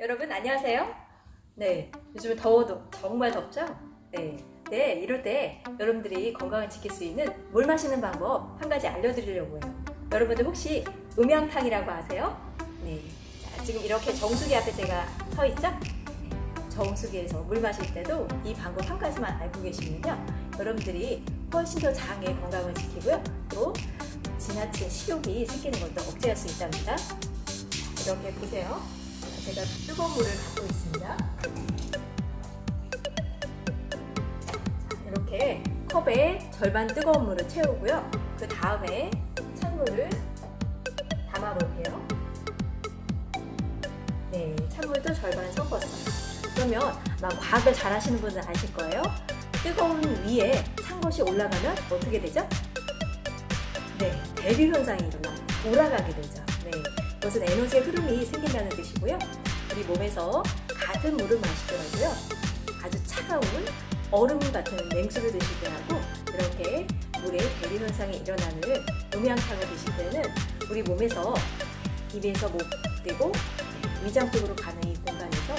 여러분 안녕하세요. 네, 요즘 더워도 정말 덥죠? 네, 네 이럴 때 여러분들이 건강을 지킬 수 있는 물 마시는 방법 한 가지 알려드리려고 해요. 여러분들 혹시 음양탕이라고 아세요? 네, 자, 지금 이렇게 정수기 앞에 제가 서 있죠? 네, 정수기에서 물 마실 때도 이 방법 한 가지만 알고 계시면요, 여러분들이 훨씬 더 장의 건강을 지키고요, 또 지나친 식욕이 생기는 것도 억제할 수 있답니다. 이렇게 보세요. 제가 뜨거운 물을 갖고 있습니다. 이렇게 컵에 절반 뜨거운 물을 채우고요. 그 다음에 찬물을 담아 볼게요. 네, 찬물도 절반 섞었어요. 그러면 아마 과학을 잘 하시는 분은 아실 거예요. 뜨거운 위에 찬 것이 올라가면 어떻게 되죠? 네, 대류 현상이 일어나요. 돌아가게 되죠. 네, 이것은 에너지의 흐름이 생긴다는 뜻이고요. 우리 몸에서 같은 물을 마시더라도요. 아주 차가운 얼음 같은 냉수를 드실 때하고 이렇게 물에 대류 현상이 일어나는 음양탕을 드실 때는 우리 몸에서 입에서 목 그리고 위장 쪽으로 가는 이 공간에서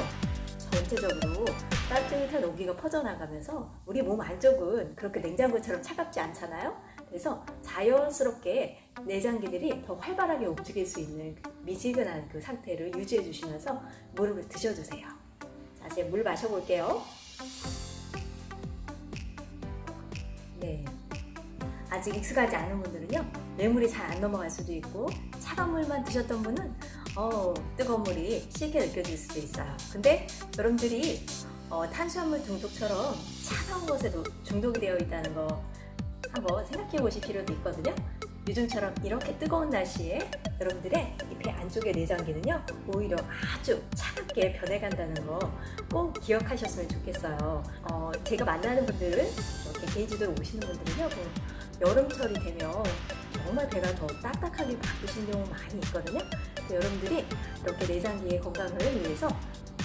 전체적으로 따뜻한 온기가 퍼져나가면서 우리 몸 안쪽은 그렇게 냉장고처럼 차갑지 않잖아요. 그래서 자연스럽게 내장기들이 더 활발하게 움직일 수 있는 그 미지근한 그 상태를 유지해 주시면서 물을 드셔주세요. 자, 이제 물 마셔볼게요. 네. 아직 익숙하지 않은 분들은요, 뇌물이 잘 안 넘어갈 수도 있고, 차가운 물만 드셨던 분은, 어, 뜨거운 물이 쉽게 느껴질 수도 있어요. 근데 여러분들이 어, 탄수화물 중독처럼 차가운 것에도 중독이 되어 있다는 거 한번 생각해 보실 필요도 있거든요. 요즘처럼 이렇게 뜨거운 날씨에 여러분들의 이배 안쪽의 내장기는요 오히려 아주 차갑게 변해간다는 거 꼭 기억하셨으면 좋겠어요. 어, 제가 만나는 분들은 이렇게 개인지도로 오시는 분들은요 뭐 여름철이 되면 정말 배가 더 딱딱하게 바뀌시는 경우 많이 있거든요. 여러분들이 이렇게 내장기의 건강을 위해서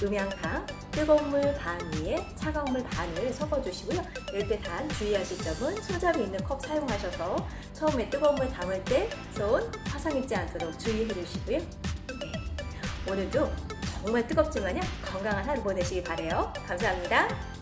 음양탕 뜨거운 물 반 위에 차가운 물 반을 섞어주시고요. 이럴 때 단 주의하실 점은 손잡이 있는 컵 사용하셔서 처음에 뜨거운 물 담을 때 손 화상 입지 않도록 주의해 주시고요. 네. 오늘도 정말 뜨겁지만요 건강한 하루 보내시기 바래요. 감사합니다.